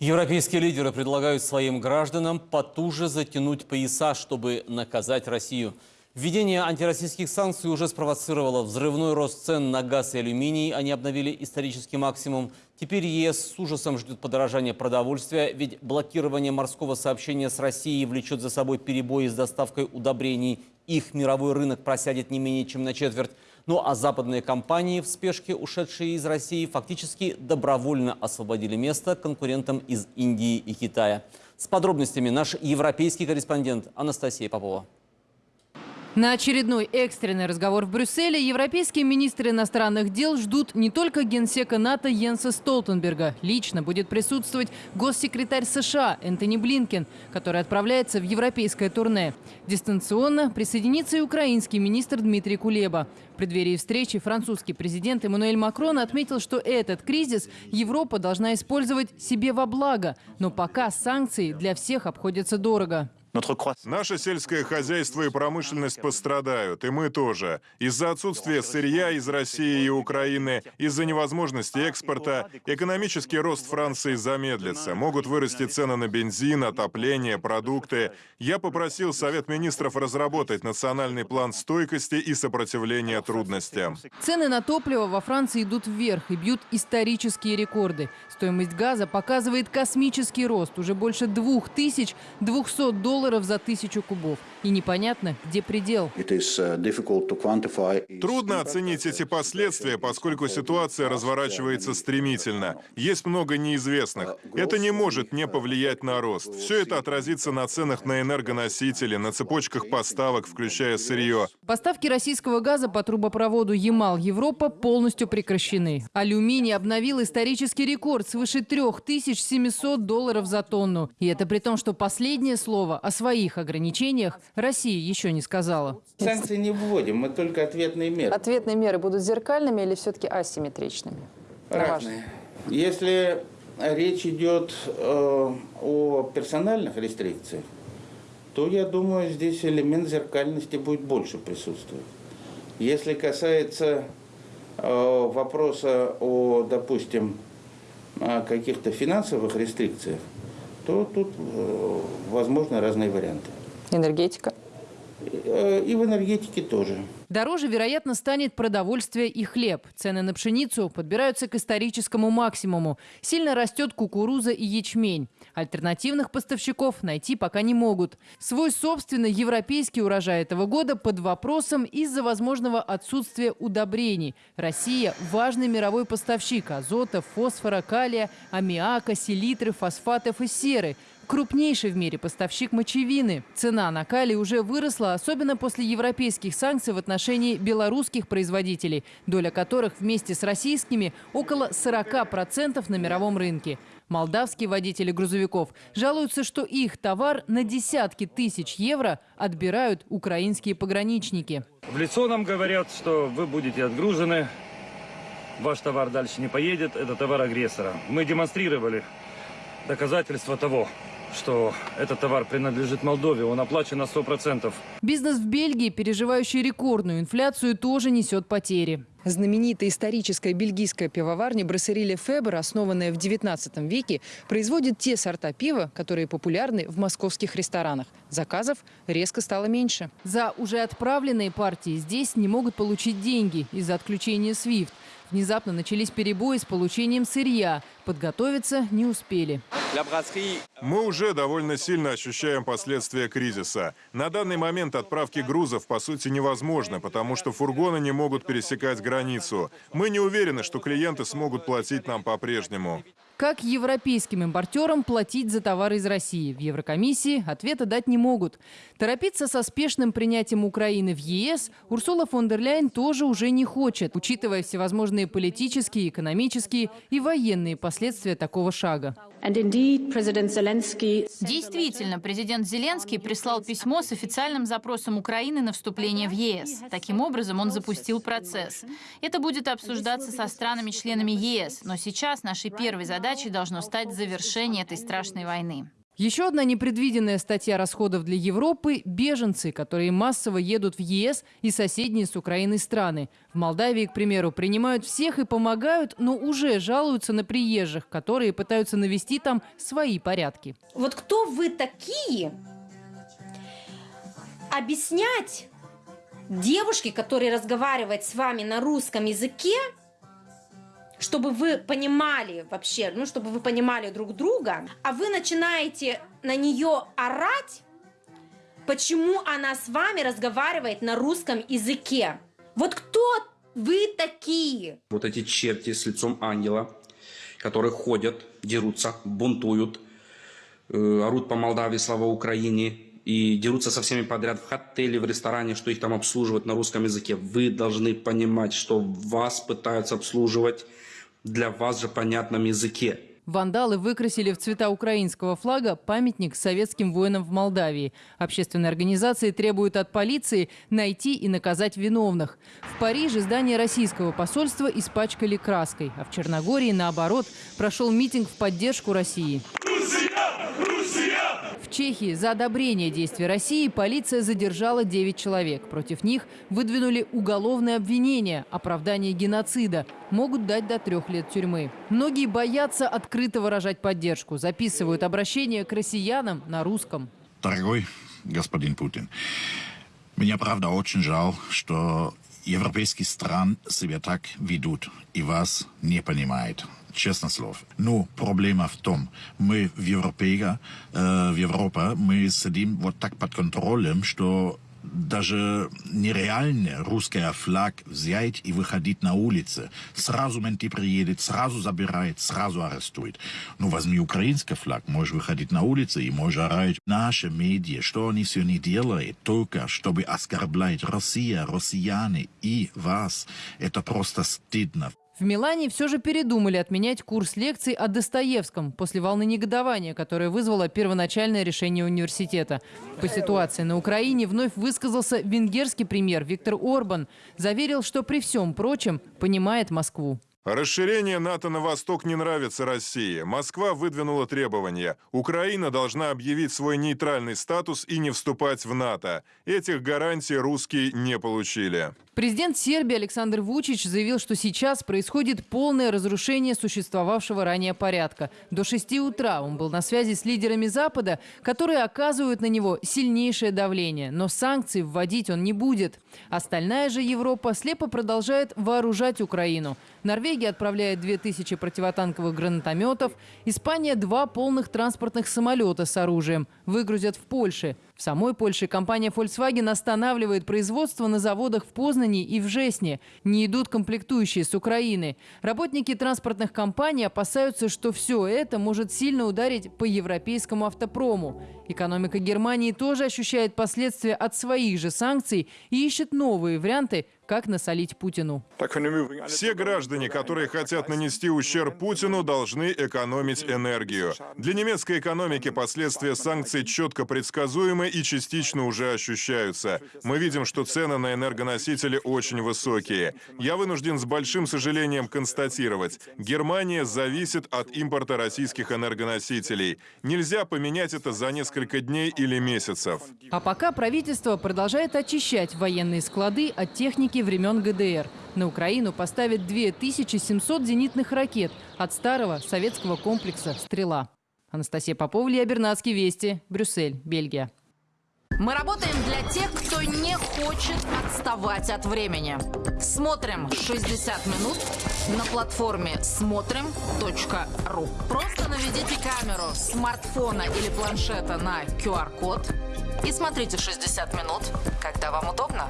Европейские лидеры предлагают своим гражданам потуже затянуть пояса, чтобы наказать Россию. Введение антироссийских санкций уже спровоцировало взрывной рост цен на газ и алюминий. Они обновили исторический максимум. Теперь ЕС с ужасом ждет подорожания продовольствия, ведь блокирование морского сообщения с Россией влечет за собой перебои с доставкой удобрений. Их мировой рынок просядет не менее чем на четверть. Ну а западные компании, в спешке ушедшие из России, фактически добровольно освободили место конкурентам из Индии и Китая. С подробностями наш европейский корреспондент Анастасия Попова. На очередной экстренный разговор в Брюсселе европейские министры иностранных дел ждут не только генсека НАТО Йенса Столтенберга. Лично будет присутствовать госсекретарь США Энтони Блинкен, который отправляется в европейское турне. Дистанционно присоединится и украинский министр Дмитрий Кулеба. В преддверии встречи французский президент Эммануэль Макрон отметил, что этот кризис Европа должна использовать себе во благо. Но пока санкции для всех обходятся дорого. Наше сельское хозяйство и промышленность пострадают, и мы тоже. Из-за отсутствия сырья из России и Украины, из-за невозможности экспорта, экономический рост Франции замедлится. Могут вырасти цены на бензин, отопление, продукты. Я попросил Совет Министров разработать национальный план стойкости и сопротивления трудностям. Цены на топливо во Франции идут вверх и бьют исторические рекорды. Стоимость газа показывает космический рост, уже больше 2200 долларов долларов за тысячу кубов. И непонятно, где предел. Uh, Трудно оценить эти последствия, поскольку ситуация разворачивается стремительно. Есть много неизвестных. Это не может не повлиять на рост. Все это отразится на ценах на энергоносители, на цепочках поставок, включая сырье. Поставки российского газа по трубопроводу Ямал-Европа полностью прекращены. Алюминий обновил исторический рекорд свыше 3700 долларов за тонну. И это при том, что последнее слово о своих ограничениях Россия еще не сказала. Санкции не вводим, мы только ответные меры. Ответные меры будут зеркальными или все-таки асимметричными? Разные. Если речь идет э, о персональных рестрикциях, то, я думаю, здесь элемент зеркальности будет больше присутствовать. Если касается э, вопроса о, допустим, каких-то финансовых рестрикциях, то тут э, возможны разные варианты. Энергетика? И в энергетике тоже. Дороже, вероятно, станет продовольствие и хлеб. Цены на пшеницу подбираются к историческому максимуму. Сильно растет кукуруза и ячмень. Альтернативных поставщиков найти пока не могут. Свой собственный европейский урожай этого года под вопросом из-за возможного отсутствия удобрений. Россия – важный мировой поставщик азота, фосфора, калия, аммиака, селитры, фосфатов и серы – крупнейший в мире поставщик мочевины. Цена на калий уже выросла, особенно после европейских санкций в отношении белорусских производителей, доля которых вместе с российскими около 40% на мировом рынке. Молдавские водители грузовиков жалуются, что их товар на десятки тысяч евро отбирают украинские пограничники. В лицо нам говорят, что вы будете отгружены, ваш товар дальше не поедет, это товар агрессора. Мы демонстрировали доказательства того, что этот товар принадлежит Молдове, он оплачен на 100%. Бизнес в Бельгии, переживающий рекордную инфляцию, тоже несет потери. Знаменитая историческая бельгийская пивоварня Брассериле Фебер, основанная в 19 веке, производит те сорта пива, которые популярны в московских ресторанах. Заказов резко стало меньше. За уже отправленные партии здесь не могут получить деньги из-за отключения SWIFT. Внезапно начались перебои с получением сырья. Подготовиться не успели. Мы уже довольно сильно ощущаем последствия кризиса. На данный момент отправки грузов по сути невозможно, потому что фургоны не могут пересекать границу. Мы не уверены, что клиенты смогут платить нам по-прежнему. Как европейским импортерам платить за товары из России? В Еврокомиссии ответа дать не могут. Торопиться со спешным принятием Украины в ЕС Урсула фон дер Ляйен тоже уже не хочет, учитывая всевозможные политические, экономические и военные последствия такого шага. Действительно, президент Зеленский прислал письмо с официальным запросом Украины на вступление в ЕС. Таким образом, он запустил процесс. Это будет обсуждаться со странами-членами ЕС, но сейчас нашей первой задачей должно стать завершение этой страшной войны. Еще одна непредвиденная статья расходов для Европы – беженцы, которые массово едут в ЕС и соседние с Украиной страны. В Молдавии, к примеру, принимают всех и помогают, но уже жалуются на приезжих, которые пытаются навести там свои порядки. Вот кто вы такие объяснять девушке, которая разговаривает с вами на русском языке, чтобы вы понимали вообще, ну, чтобы вы понимали друг друга, а вы начинаете на нее орать, почему она с вами разговаривает на русском языке. Вот кто вы такие? Вот эти черти с лицом ангела, которые ходят, дерутся, бунтуют, э, орут по Молдавии, слава Украине, и дерутся со всеми подряд в отеле, в ресторане, что их там обслуживают на русском языке. Вы должны понимать, что вас пытаются обслуживать для вас же понятном языке. Вандалы выкрасили в цвета украинского флага памятник советским воинам в Молдавии. Общественные организации требуют от полиции найти и наказать виновных. В Париже здание российского посольства испачкали краской, а в Черногории, наоборот, прошел митинг в поддержку России. Чехии за одобрение действий России полиция задержала 9 человек. Против них выдвинули уголовное обвинение, оправдание геноцида. Могут дать до трех лет тюрьмы. Многие боятся открыто выражать поддержку. Записывают обращение к россиянам на русском. Дорогой господин Путин, меня правда очень жаль, что европейские страны себя так ведут и вас не понимают. Честно слово. Но проблема в том, мы в Европе, э, в Европе, мы сидим вот так под контролем, что даже нереально русский флаг взять и выходить на улицы. Сразу менты приедет, сразу забирает, сразу арестует. Ну, возьми украинский флаг, можешь выходить на улицы и можешь орать. Наши медиа, что они все не делают, только чтобы оскорблять Россия, россияне и вас. Это просто стыдно. В Милане все же передумали отменять курс лекций о Достоевском после волны негодования, которая вызвала первоначальное решение университета. По ситуации на Украине вновь высказался венгерский премьер Виктор Орбан. Заверил, что при всем прочем понимает Москву. Расширение НАТО на восток не нравится России. Москва выдвинула требования. Украина должна объявить свой нейтральный статус и не вступать в НАТО. Этих гарантий русские не получили. Президент Сербии Александр Вучич заявил, что сейчас происходит полное разрушение существовавшего ранее порядка. До 6 утра он был на связи с лидерами Запада, которые оказывают на него сильнейшее давление. Но санкций вводить он не будет. Остальная же Европа слепо продолжает вооружать Украину. Норвегия отправляет 2000 противотанковых гранатометов. Испания – два полных транспортных самолета с оружием. Выгрузят в Польше. В самой Польше компания Volkswagen останавливает производство на заводах в Познане и в Жесне. Не идут комплектующие с Украины. Работники транспортных компаний опасаются, что все это может сильно ударить по европейскому автопрому. Экономика Германии тоже ощущает последствия от своих же санкций и ищет новые варианты, как насолить Путину. Все граждане, которые хотят нанести ущерб Путину, должны экономить энергию. Для немецкой экономики последствия санкций четко предсказуемы и частично уже ощущаются. Мы видим, что цены на энергоносители очень высокие. Я вынужден с большим сожалением констатировать, Германия зависит от импорта российских энергоносителей. Нельзя поменять это за несколько дней или месяцев. А пока правительство продолжает очищать военные склады от техники времен ГДР. На Украину поставят 2700 зенитных ракет от старого советского комплекса «Стрела». Анастасия Попова, Илья Бернацкий, Вести, Брюссель, Бельгия. Мы работаем для тех, кто не хочет отставать от времени. Смотрим 60 минут на платформе смотрим.ру. Просто наведите камеру смартфона или планшета на QR-код и смотрите 60 минут, когда вам удобно.